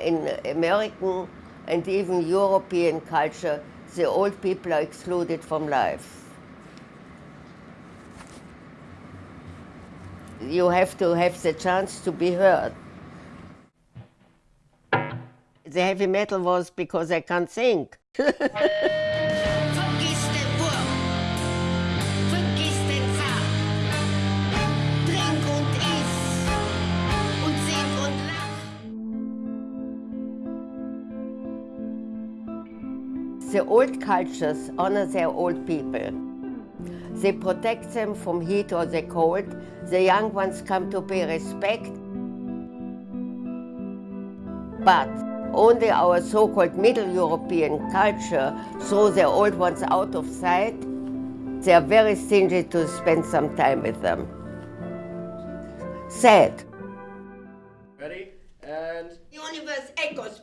In American and even European culture, the old people are excluded from life. You have to have the chance to be heard. The heavy metal was because I can't think. The old cultures honor their old people. They protect them from heat or the cold. The young ones come to pay respect. But only our so-called Middle European culture throw the old ones out of sight. They are very stingy to spend some time with them. Sad. Ready? And The Universe echoes